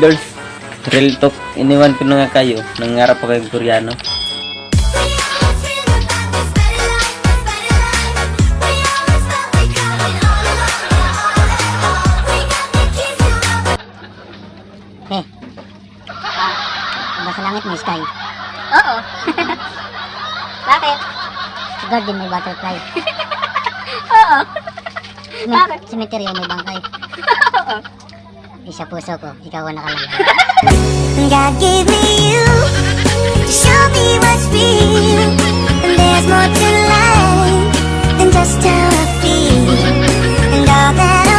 Girls, real talk, iniwan ko na nga kayo. Nangarap ako kayong Koreano. Oo. Bakit? Sa garden may butterfly. Oo. Sa Bakit? cemetery may bangkay. Oo. Eh, sa puso ko, ikaw ang nakalagay. God gave me you to show me what's real. And there's more to life than just how I feel. And all that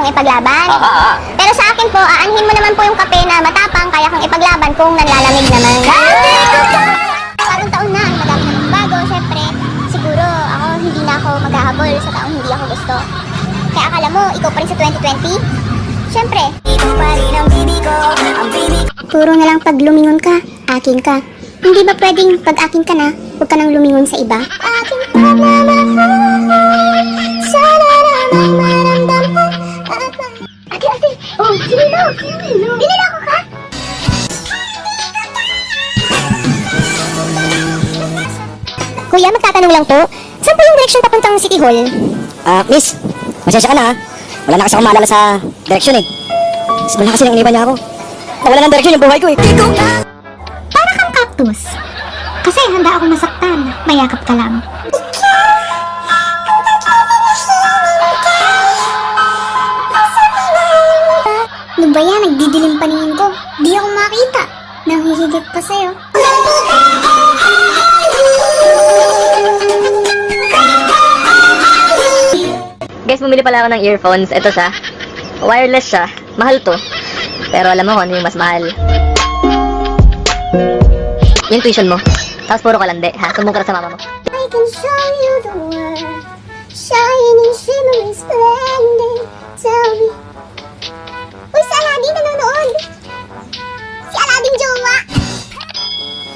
matapang, yung kaya kang ipaglaban. Pero sa akin po, aanhin mo naman po yung kape na matapang, kaya kang ipaglaban kung nanlalamig naman. Bagong taon na, madami na bago, syempre. Siguro, ako, hindi na ako maghahabol sa taong hindi ako gusto. Kaya akala mo, ikaw pa rin sa 2020? Syempre. Ikaw pa rin ang ko, ang baby ko. Puro na lang pag lumingon ka, akin ka. Hindi ba pwedeng pag akin ka na, huwag ka nang lumingon sa iba? Aking Binilako ka? Kuya, magtatanong lang po. Saan po yung direction papuntang City Hall? Ah, miss, masensya ka na ha. Wala na kasi akong maalala sa direksyon eh. Simula kasi nang iniban niya ako. Nawala ng direksyon yung buhay ko eh. Para kang cactus. Kasi handa akong masaktan. Mayakap ka lang. Pala ako ng earphones. Ito siya. Wireless siya. Mahal to. Pero alam mo kung ano yung mas mahal. Yung tuition mo. Tapos puro kalande, ha? Sumbong ka na sa mama mo. I can show you the world. Shining, shimmering, splendid. Tell me. Uy, si Aladdin nanonood. Si Aladdin jowa.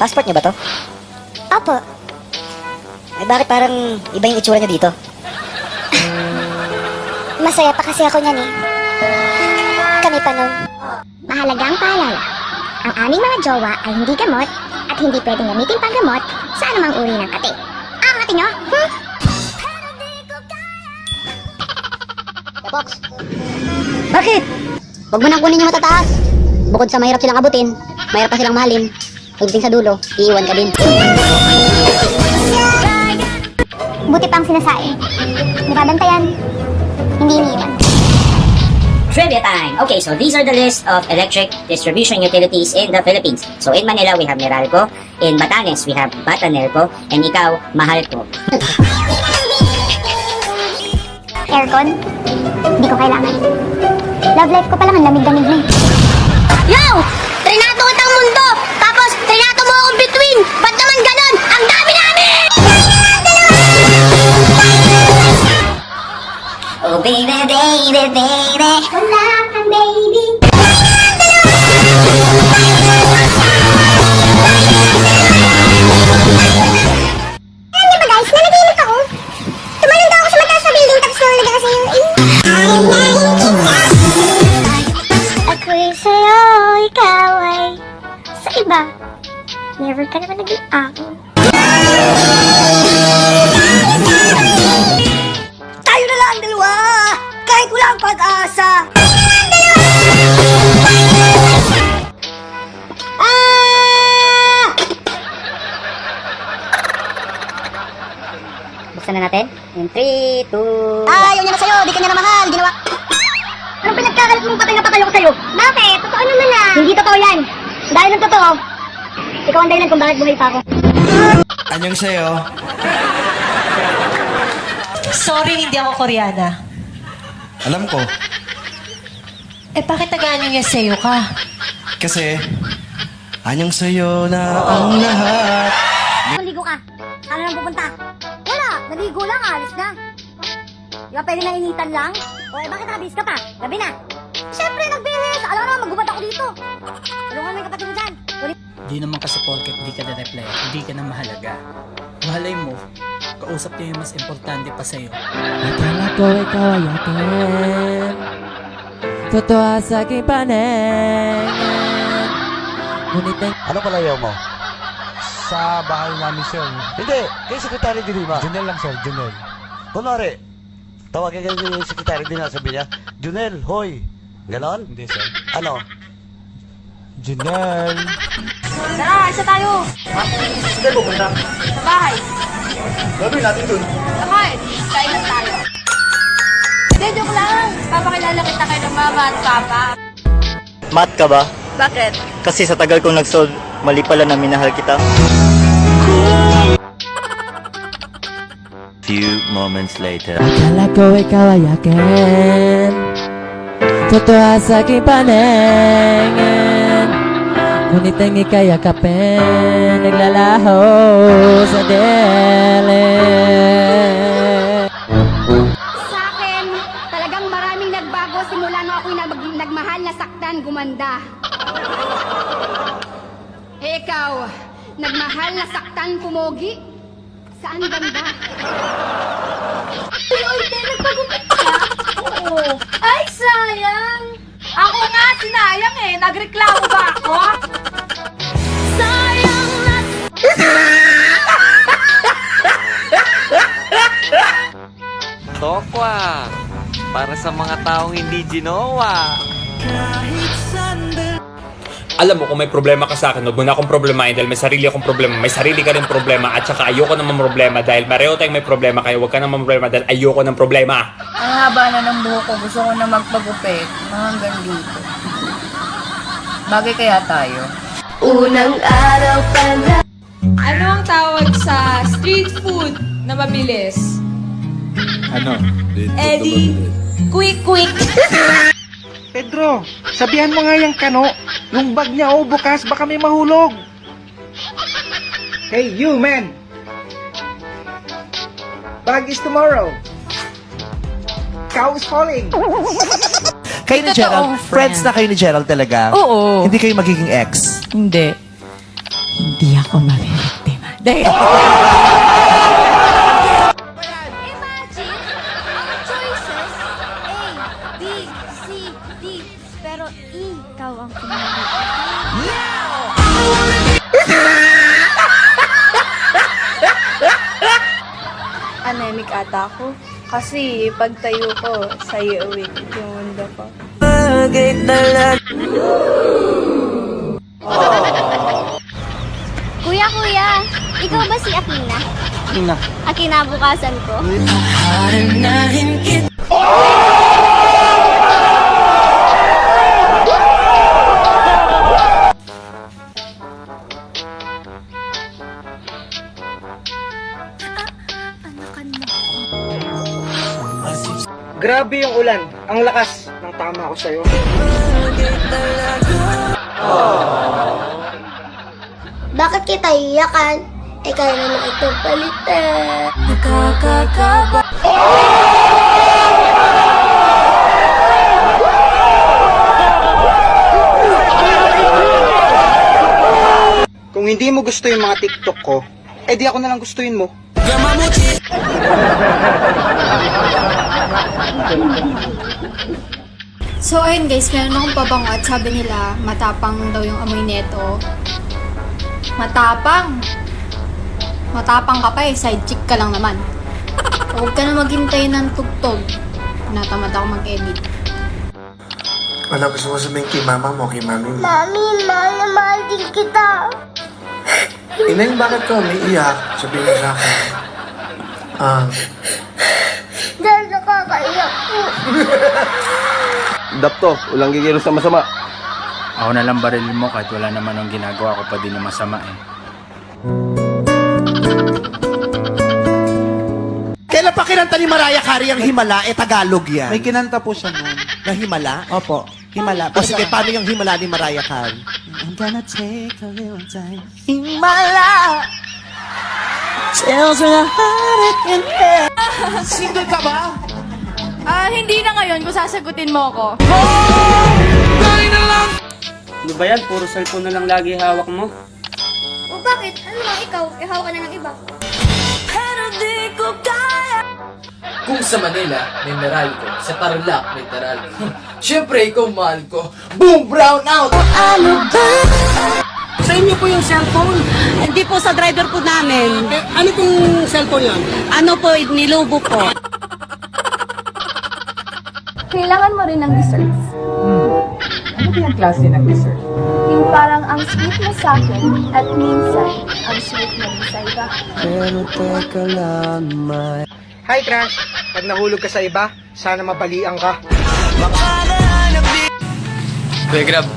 Passport niya ba to? Opo. Eh bakit parang iba yung itsura niya dito? Masaya pa kasi ako niyan eh. Kami pa nun. Mahalagang paalala. Ang aming mga jowa ay hindi gamot at hindi pwedeng gamitin pang gamot sa anumang uri ng kate. Ang ate nyo? Hmm? Box. Bakit? Huwag mo nang kunin yung matataas. Bukod sa mahirap silang abutin, mahirap pa silang mahalin. Pagdating sa dulo, iiwan ka din. Buti pang sinasain. Nakabantayan. Hindi iniiwan. Trivia time! Okay, so these are the list of electric distribution utilities in the Philippines. So in Manila, we have Meralco. In Batanes, we have Batanerco. And ikaw, Mahalco. Aircon? Hindi ko kailangan. Love life ko pa lang ang lamig-lamig na eh. Baby, baby, baby. Kang baby. Kahit wala ang pag-asa! Buksan na natin. In 3, 2... Ayaw niya na sa'yo, di ka niya na mahal, ginawa. Anong pinagkakalat mong patay na patay ko sa'yo? Bakit? Totoo naman ah. Hindi totoo yan. Dahil ng totoo, ikaw ang dahilan kung bakit buhay pa ako. Anyong sa'yo? Sorry, hindi ako Koreana. Alam ko. Eh, bakit nag-ano niya sa'yo ka? Kasi, anyong sa'yo na ang lahat. Maligo ka. Ano nang pupunta? Wala, naligo lang, alis na. Di ba pwede na initan lang? O eh, bakit nakabihis ka pa? Gabi na. Siyempre, nagbihis. Alam mo naman, magubad ako dito. Tulungan mo yung kapatid mo dyan. Di naman kasi porket di ka na-reply, hindi ka na mahalaga. Malay mo, kausap niya yung mas importante pa sa'yo. Akala ko ikaw ay akin Totoo sa aking paningin Ngunit ang Ano palayaw mo? Sa bahay namin, sir. Hindi, kay Sekretary Dilima. Junel lang, sir, Junel. Kunwari, tawagin ka yung Sekretary Dilima, sabi niya, Junel, hoy. Ganon? Hindi, sir. Ano? Junel. Tara, isa tayo. Sige, pupunta. Sa bahay. Gawin natin dun. Bakit? Kailan tayo. Hindi, joke lang. Papakilala kita kay ng mama at papa. Mat ka ba? Bakit? Kasi sa tagal kong nag-solve, mali pala na minahal kita. Few moments later. Akala ko ikaw ay akin Totoo sa aking paningin Ngunit ang ika'y yakapin Naglalaho sa dele Sa akin, talagang maraming nagbago simula nung ako'y nag nagmahal na saktan gumanda. Eh ikaw, nagmahal na saktan pumogi? Saan ganda? Uy, te, nagpagupit ka? Oo. Ay, sayang! Ako nga, sinayang eh. Nagreklamo hindi ginawa. Alam mo, kung may problema ka sa akin, huwag mo na akong problemahin dahil may sarili akong problema. May sarili ka rin problema at saka ayoko naman problema dahil pareho tayong may problema kaya huwag ka naman problema dahil ayoko ng problema. Ang haba na ng buhok ko, gusto ko na magpagupit. Hanggang dito. Bagay kaya tayo? Unang araw pa na. Ano ang tawag sa street food na mabilis? Ano? Eddie, quick quick. Pedro, sabihan mo nga yung kano. Yung bag niya, oh, bukas, baka may mahulog. Hey, you, man! Bag is tomorrow. Cow is falling. Kayo ni Gerald, friends na kayo ni Gerald talaga? Oo. Hindi kayo magiging ex? Hindi Hindi ako mabibiktima Dahil ata ako. Kasi pagtayo ko, sa'yo awake yung mundo ko. Kuya, kuya, ikaw ba si Akina? Ina. Akinabukasan ko? Grabe yung ulan. Ang lakas ng tama ko sa'yo. Bakit kita iyakan? Eh, kaya naman ito palitan. Nakakakaba Kung hindi mo gusto yung mga TikTok ko, eh di ako na lang gustuin mo. So ayun guys, meron akong pabango at sabi nila matapang daw yung amoy neto. Matapang? Matapang ka pa eh, side chick ka lang naman. Huwag ka na maghintay ng tugtog. Natamad ako mag-edit. Ano gusto mo sabihin kay mama mo, kay mami mo? Mami, mahal na mahal din kita. Ineng, bakit ka umiiyak? Sabihin mo sa akin. Ah. Dahil nakakaiyak po. Dapto, ulang gigiro sa masama. Ako na lang baril mo kahit wala naman ang ginagawa ko pa din yung masama eh. Kailan pa kinanta ni Mariah Carey ang Himala? Eh, Tagalog yan. May kinanta po siya nun. Na Himala? Opo. Himala. O sige, paano yung Himala ni Mariah Carey? I'm gonna take a little time. Himala! Tells me how it can end. Single ka ba? Ah, hindi na ngayon kung sasagutin mo ako. Ano ba yan? Puro cellphone na lang lagi hawak mo. O bakit? Ano lang ikaw? Ihaw ka na ng iba. Kung sa Manila, may Meralco. Sa Tarlac, may Taralco. Siyempre, ikaw mahal ko. Boom! Brown out! Ano ba? Sa inyo po yung cellphone? Hindi po sa driver po namin. ano pong cellphone yan? Ano po, nilubo po. Kailangan mo rin ng desserts. Ano ba yung klase ng dessert? Yung parang ang sweet mo sa akin at minsan ang sweet mo rin sa iba. Pero teka lang, my... Hi, Crush. Pag nahulog ka sa iba, sana mabalian ka. Kuya Grab,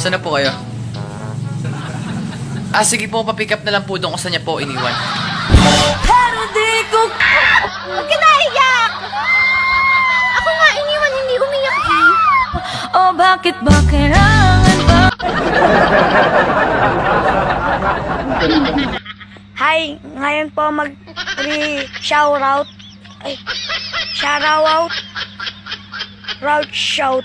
saan na po kayo? Ah, sige po, papick up na lang po doon kung saan niya po iniwan. Pero di ko... Huwag ka naiyak! Ako nga iniwan, hindi umiyak eh. Oh, bakit ba kailangan ba? Hi, ngayon po mag re shoutout. Ay, shoutout. Route shout.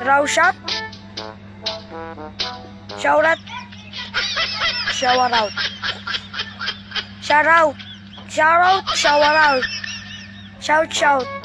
Shoutout. Shoutout. Row shot. Shoutout. Shoutout. Shoutout. Shoutout. Shoutout. Shout shout.